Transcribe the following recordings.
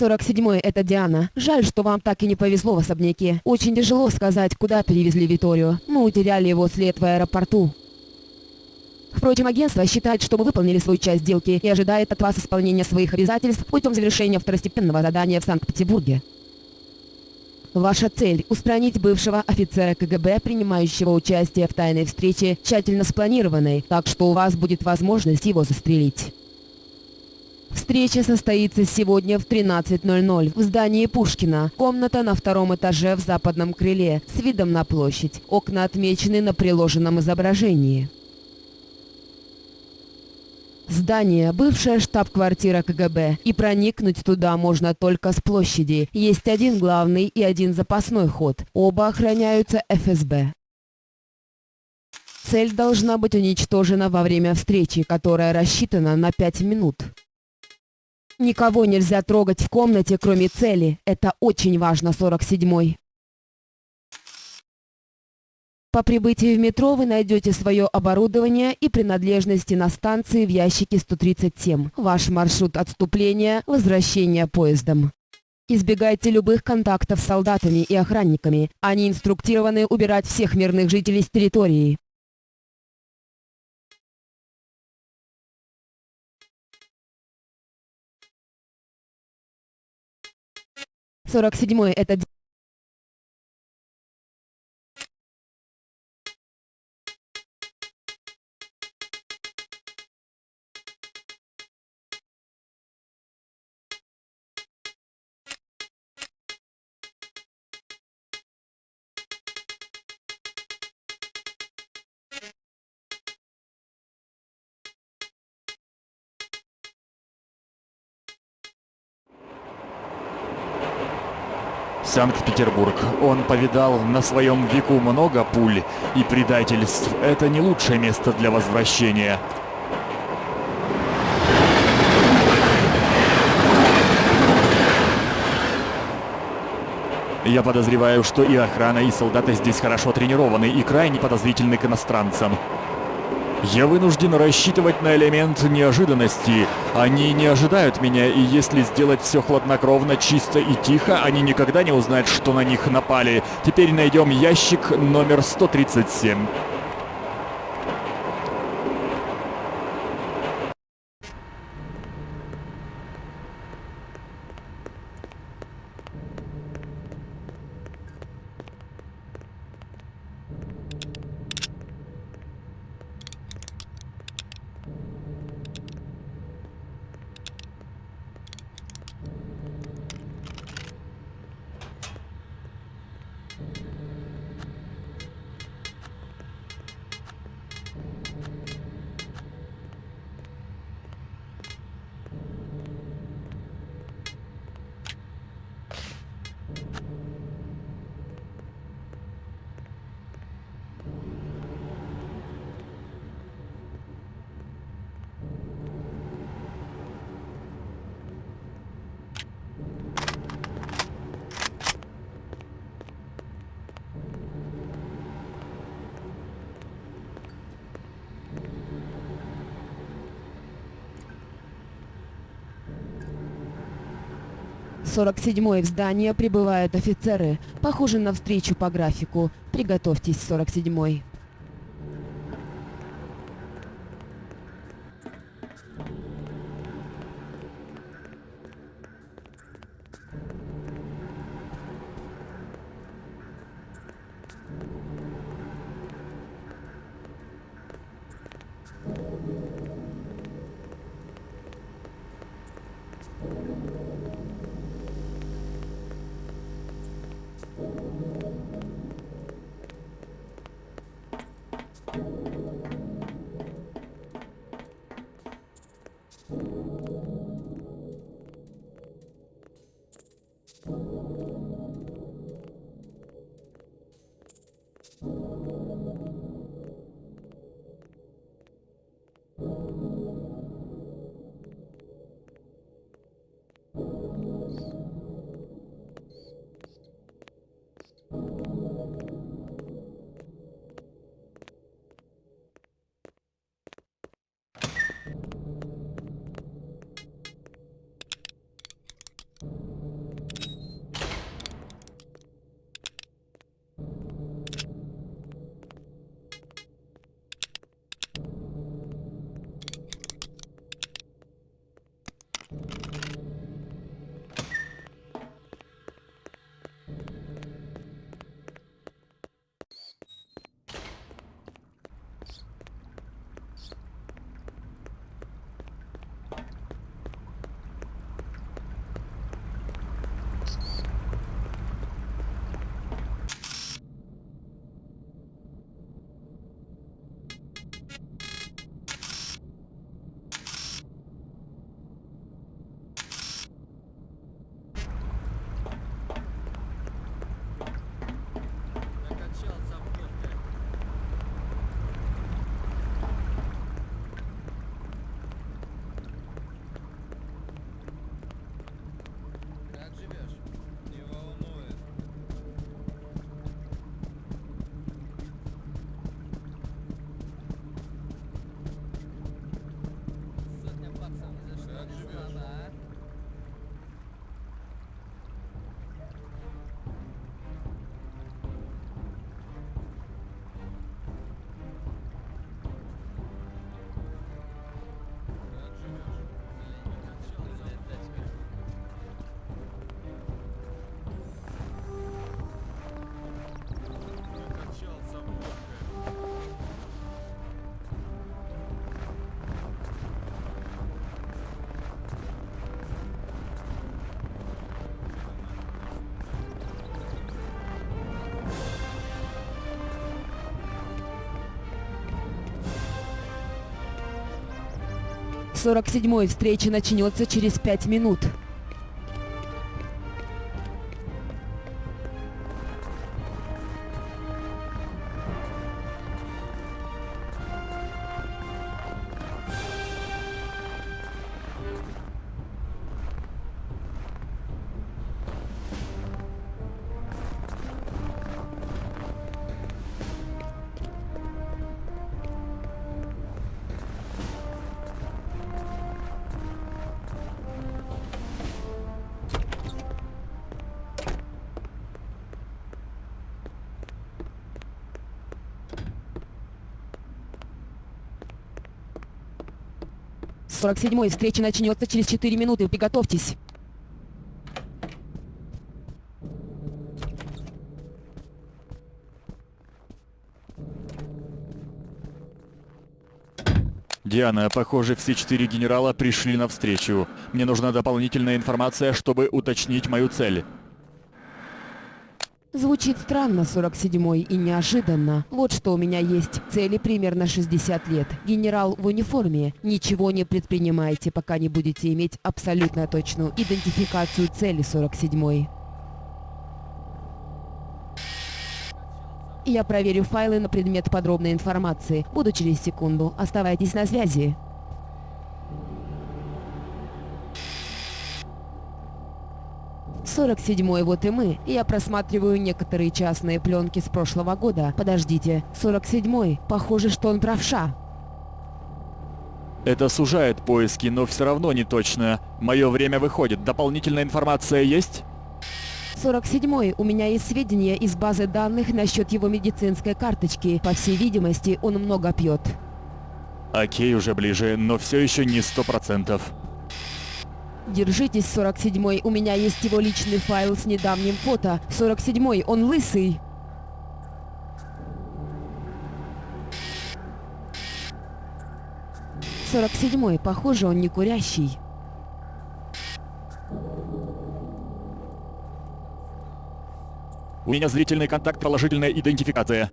47-й, это Диана. Жаль, что вам так и не повезло в особняке. Очень тяжело сказать, куда перевезли Виторию. Мы утеряли его след в аэропорту. Впрочем, агентство считает, что мы выполнили свою часть сделки и ожидает от вас исполнения своих обязательств путем завершения второстепенного задания в Санкт-Петербурге. Ваша цель – устранить бывшего офицера КГБ, принимающего участие в тайной встрече, тщательно спланированной, так что у вас будет возможность его застрелить. Встреча состоится сегодня в 13.00 в здании Пушкина. Комната на втором этаже в западном крыле с видом на площадь. Окна отмечены на приложенном изображении. Здание – бывшая штаб-квартира КГБ, и проникнуть туда можно только с площади. Есть один главный и один запасной ход. Оба охраняются ФСБ. Цель должна быть уничтожена во время встречи, которая рассчитана на 5 минут. Никого нельзя трогать в комнате, кроме цели. Это очень важно, 47-й. По прибытии в метро вы найдете свое оборудование и принадлежности на станции в ящике 137. Ваш маршрут отступления – возвращение поездом. Избегайте любых контактов с солдатами и охранниками. Они инструктированы убирать всех мирных жителей с территории. 47 это Санкт-Петербург. Он повидал на своем веку много пуль и предательств. Это не лучшее место для возвращения. Я подозреваю, что и охрана, и солдаты здесь хорошо тренированы и крайне подозрительны к иностранцам. Я вынужден рассчитывать на элемент неожиданности. Они не ожидают меня, и если сделать все хладнокровно, чисто и тихо, они никогда не узнают, что на них напали. Теперь найдем ящик номер 137. 47-й в здание прибывают офицеры. Похоже на встречу по графику. Приготовьтесь, 47-й. 47-й встреча начнется через 5 минут. 47-й встреча начнется через 4 минуты. Приготовьтесь. Диана, похоже, все четыре генерала пришли навстречу. Мне нужна дополнительная информация, чтобы уточнить мою цель. Звучит странно, 47-й, и неожиданно. Вот что у меня есть. Цели примерно 60 лет. Генерал в униформе. Ничего не предпринимайте, пока не будете иметь абсолютно точную идентификацию цели 47-й. Я проверю файлы на предмет подробной информации. Буду через секунду. Оставайтесь на связи. Сорок седьмой, вот и мы. Я просматриваю некоторые частные пленки с прошлого года. Подождите, сорок седьмой. Похоже, что он правша. Это сужает поиски, но все равно не точно. Мое время выходит. Дополнительная информация есть? 47-й. У меня есть сведения из базы данных насчет его медицинской карточки. По всей видимости, он много пьет. Окей, уже ближе, но все еще не сто процентов. Держитесь, 47-й. У меня есть его личный файл с недавним фото. 47-й, он лысый. Сорок седьмой, похоже, он не курящий. У меня зрительный контакт, положительная идентификация.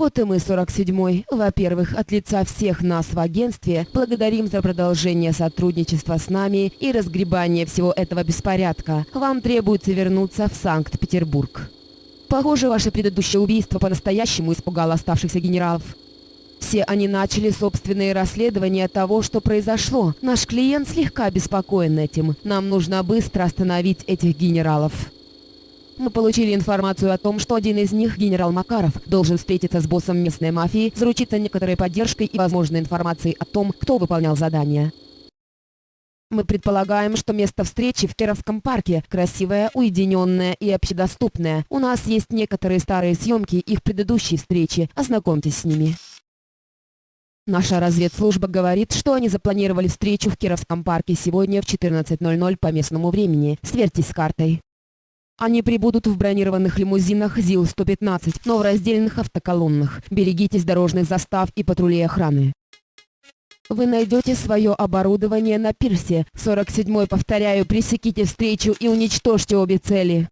Вот и мы, 47-й. Во-первых, от лица всех нас в агентстве благодарим за продолжение сотрудничества с нами и разгребание всего этого беспорядка. Вам требуется вернуться в Санкт-Петербург. Похоже, ваше предыдущее убийство по-настоящему испугало оставшихся генералов. Все они начали собственные расследования того, что произошло. Наш клиент слегка обеспокоен этим. Нам нужно быстро остановить этих генералов. Мы получили информацию о том, что один из них, генерал Макаров, должен встретиться с боссом местной мафии, заручиться некоторой поддержкой и возможной информацией о том, кто выполнял задание. Мы предполагаем, что место встречи в Кировском парке красивое, уединенное и общедоступное. У нас есть некоторые старые съемки их предыдущей встречи. Ознакомьтесь с ними. Наша разведслужба говорит, что они запланировали встречу в Кировском парке сегодня в 14.00 по местному времени. Сверьтесь с картой. Они прибудут в бронированных лимузинах ЗИЛ-115, но в раздельных автоколоннах. Берегитесь дорожных застав и патрулей охраны. Вы найдете свое оборудование на пирсе. 47-й, повторяю, пресеките встречу и уничтожьте обе цели.